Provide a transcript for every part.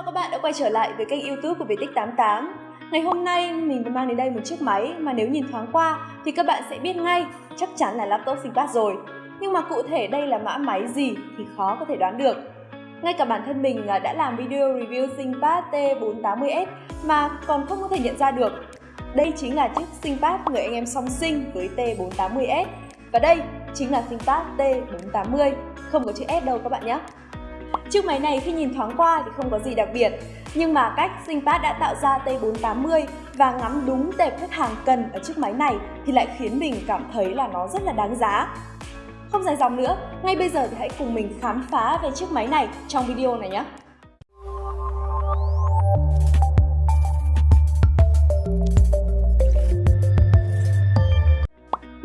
Chào các bạn đã quay trở lại với kênh youtube của Viettix88 Ngày hôm nay, mình mang đến đây một chiếc máy mà nếu nhìn thoáng qua thì các bạn sẽ biết ngay, chắc chắn là laptop ThinkPad rồi. Nhưng mà cụ thể đây là mã máy gì thì khó có thể đoán được. Ngay cả bản thân mình à, đã làm video review ThinkPad T480S mà còn không có thể nhận ra được. Đây chính là chiếc ThinkPad người anh em song sinh với T480S Và đây chính là ThinkPad T480 Không có chữ S đâu các bạn nhé. Chiếc máy này khi nhìn thoáng qua thì không có gì đặc biệt, nhưng mà cách ThinkPad đã tạo ra T480 và ngắm đúng tệp khách hàng cần ở chiếc máy này thì lại khiến mình cảm thấy là nó rất là đáng giá. Không dài dòng nữa, ngay bây giờ thì hãy cùng mình khám phá về chiếc máy này trong video này nhé.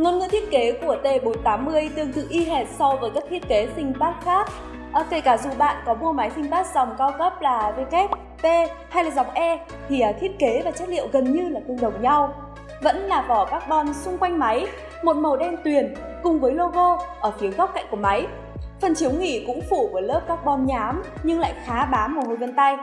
Ngôn ngữ thiết kế của T480 tương tự y hệt so với các thiết kế ThinkPad khác À, kể cả dù bạn có mua máy ThinkPad dòng cao cấp là WP hay là dòng E thì à, thiết kế và chất liệu gần như là tương đồng nhau. Vẫn là vỏ carbon xung quanh máy, một màu đen tuyền cùng với logo ở phía góc cạnh của máy. Phần chiếu nghỉ cũng phủ với lớp carbon nhám nhưng lại khá bám mồ hôi vân tay.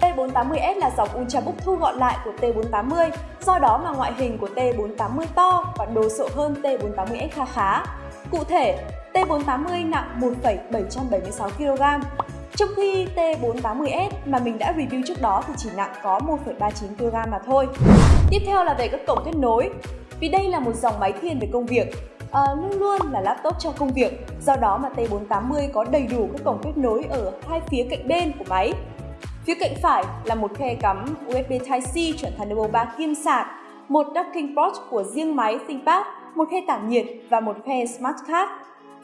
T480S là dòng Ultrabook thu gọn lại của T480, do đó mà ngoại hình của T480 to và đồ sộ hơn T480S kha khá. Cụ thể, T480 nặng 1,776 kg, trong khi T480S mà mình đã review trước đó thì chỉ nặng có 1,39 kg mà thôi. Tiếp theo là về các cổng kết nối. Vì đây là một dòng máy thiên về công việc, à, luôn luôn là laptop cho công việc, do đó mà T480 có đầy đủ các cổng kết nối ở hai phía cạnh bên của máy. Phía cạnh phải là một khe cắm USB Type-C chuẩn Thunderbolt 3 kim sạc, một docking port của riêng máy ThinkPad, một khe tản nhiệt và một khe Smart Card.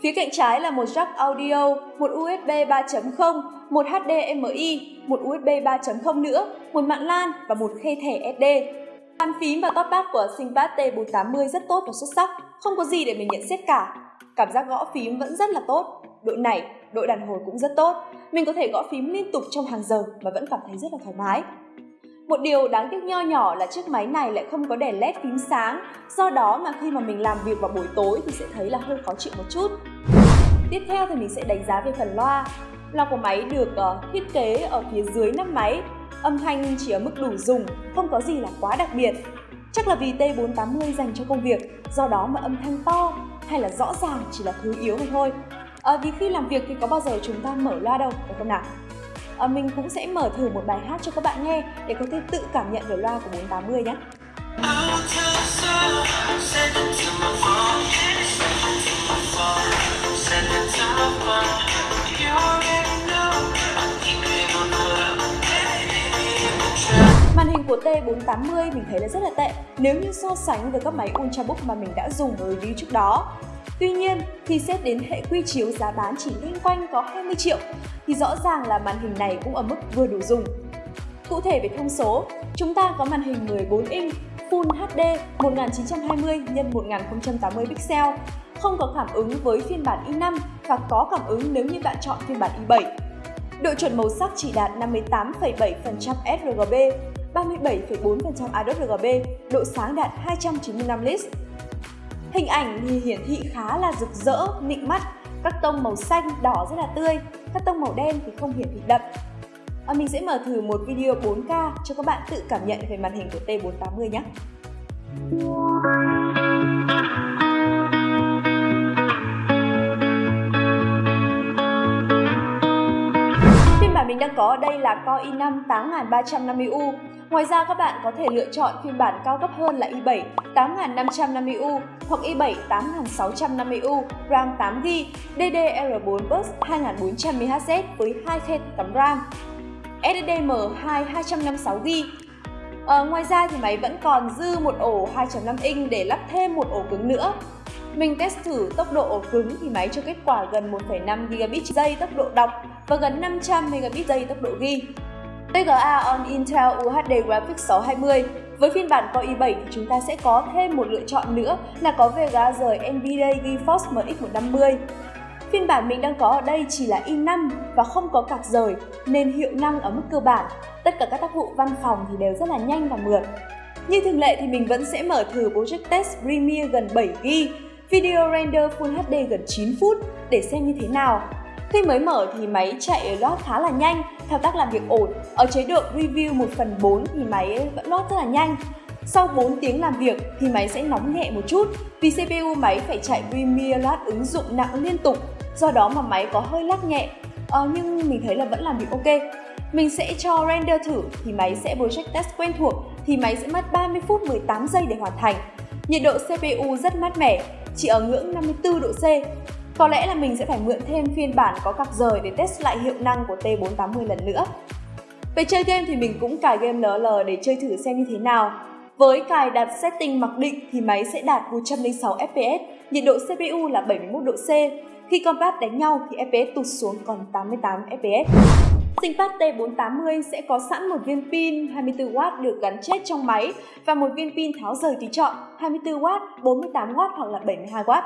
Phía cạnh trái là một jack audio, một USB 3.0, một HDMI, một USB 3.0 nữa, một mạng LAN và một khe thẻ SD. Bàn phím và top pad của ThinkPad T480 rất tốt và xuất sắc, không có gì để mình nhận xét cả. Cảm giác gõ phím vẫn rất là tốt, đội nảy, đội đàn hồi cũng rất tốt. Mình có thể gõ phím liên tục trong hàng giờ mà vẫn cảm thấy rất là thoải mái. Một điều đáng tiếc nho nhỏ là chiếc máy này lại không có đèn led phím sáng, do đó mà khi mà mình làm việc vào buổi tối thì sẽ thấy là hơi khó chịu một chút. Tiếp theo thì mình sẽ đánh giá về phần loa. Loa của máy được uh, thiết kế ở phía dưới nắp máy, âm thanh chỉ ở mức đủ dùng, không có gì là quá đặc biệt. Chắc là vì T480 dành cho công việc, do đó mà âm thanh to hay là rõ ràng chỉ là thứ yếu mà thôi. À, vì khi làm việc thì có bao giờ chúng ta mở loa đâu, phải không nào? à, mình cũng sẽ mở thử một bài hát cho các bạn nghe để có thể tự cảm nhận về loa của 480 nhé. Màn hình của T480 mình thấy là rất là tệ nếu như so sánh với các máy Ultrabook mà mình đã dùng ở review trước đó. Tuy nhiên, khi xét đến hệ quy chiếu giá bán chỉ liên quanh có 20 triệu thì rõ ràng là màn hình này cũng ở mức vừa đủ dùng. Cụ thể về thông số, chúng ta có màn hình 14 inch Full HD 1920 x 1080 pixel, không có cảm ứng với phiên bản i5 và có cảm ứng nếu như bạn chọn phiên bản i7. Độ chuẩn màu sắc chỉ đạt 58,7% sRGB, 37,4% ADOSRGB, độ sáng đạt 295 nits. Hình ảnh thì hiển thị khá là rực rỡ, nịnh mắt, các tông màu xanh, đỏ rất là tươi, các tông màu đen thì không hiển thị đậm. À, mình sẽ mở thử một video 4K cho các bạn tự cảm nhận về màn hình của T480 nhé. Đang có ở đây là Core i5 8350U Ngoài ra các bạn có thể lựa chọn phiên bản cao cấp hơn là i7 8550U hoặc i7 8650U RAM 8GB DDR4 bus 2400MHz với 2 khe cắm RAM SSD-M2 256GB à, Ngoài ra thì máy vẫn còn dư một ổ 2.5 inch để lắp thêm một ổ cứng nữa mình test thử tốc độ ổ cứng thì máy cho kết quả gần 1,5 gigabit giây tốc độ đọc và gần 500 megabit giây tốc độ ghi. tga on Intel UHD Graphics 620. Với phiên bản Core i7 thì chúng ta sẽ có thêm một lựa chọn nữa là có VGA rời NVIDIA GeForce MX 150. Phiên bản mình đang có ở đây chỉ là i5 và không có card rời nên hiệu năng ở mức cơ bản. Tất cả các tác vụ văn phòng thì đều rất là nhanh và mượt. Như thường lệ thì mình vẫn sẽ mở thử Project Test Premiere gần 7GB, video render Full HD gần 9 phút để xem như thế nào Khi mới mở thì máy chạy load khá là nhanh, thao tác làm việc ổn. Ở chế độ Review 1 phần 4 thì máy vẫn load rất là nhanh. Sau 4 tiếng làm việc thì máy sẽ nóng nhẹ một chút vì CPU máy phải chạy Premiere Load ứng dụng nặng liên tục, do đó mà máy có hơi lắc nhẹ. Ờ, nhưng mình thấy là vẫn làm việc ok. Mình sẽ cho render thử thì máy sẽ project test quen thuộc thì máy sẽ mất 30 phút 18 giây để hoàn thành. Nhiệt độ CPU rất mát mẻ, chỉ ở ngưỡng 54 độ C. Có lẽ là mình sẽ phải mượn thêm phiên bản có cặp rời để test lại hiệu năng của T480 lần nữa. Về chơi game thì mình cũng cài game LL để chơi thử xem như thế nào. Với cài đặt setting mặc định thì máy sẽ đạt 106 FPS, nhiệt độ CPU là 71 độ C. Khi combat đánh nhau thì FPS tụt xuống còn 88 FPS. ThinkPad T480 sẽ có sẵn một viên pin 24W được gắn chết trong máy và một viên pin tháo rời tùy chọn 24W, 48W hoặc là 72W.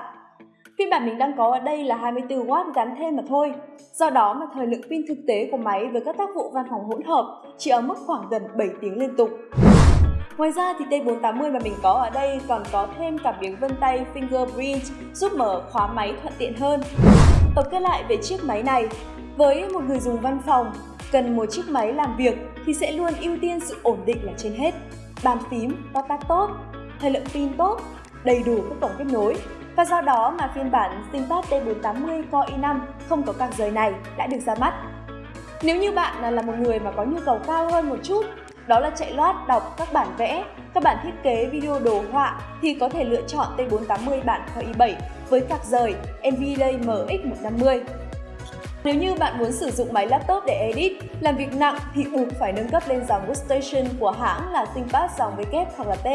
Phiên bản mình đang có ở đây là 24W gắn thêm mà thôi. Do đó mà thời lượng pin thực tế của máy với các tác vụ văn phòng hỗn hợp chỉ ở mức khoảng gần 7 tiếng liên tục. Ngoài ra thì T480 mà mình có ở đây còn có thêm cảm biến vân tay fingerprint giúp mở khóa máy thuận tiện hơn. Tổng kết lại về chiếc máy này, với một người dùng văn phòng, cần một chiếc máy làm việc thì sẽ luôn ưu tiên sự ổn định là trên hết. Bàn phím, to tát tốt, thời lượng pin tốt, đầy đủ các cổng kết nối. Và do đó mà phiên bản ThinkPad T480 Core i5 không có card rời này đã được ra mắt. Nếu như bạn là một người mà có nhu cầu cao hơn một chút, đó là chạy loát đọc các bản vẽ, các bản thiết kế video đồ họa thì có thể lựa chọn T480 bản Core i7 với card rời NVIDIA MX150. Nếu như bạn muốn sử dụng máy laptop để edit, làm việc nặng thì buộc phải nâng cấp lên dòng Workstation của hãng là ThinkPad dòng W hoặc là T.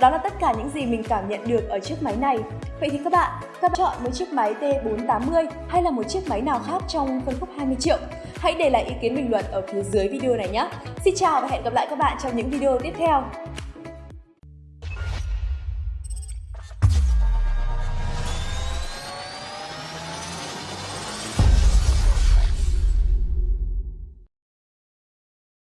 Đó là tất cả những gì mình cảm nhận được ở chiếc máy này. Vậy thì các bạn, các bạn chọn một chiếc máy T480 hay là một chiếc máy nào khác trong phân khúc 20 triệu? Hãy để lại ý kiến bình luận ở phía dưới video này nhé. Xin chào và hẹn gặp lại các bạn trong những video tiếp theo.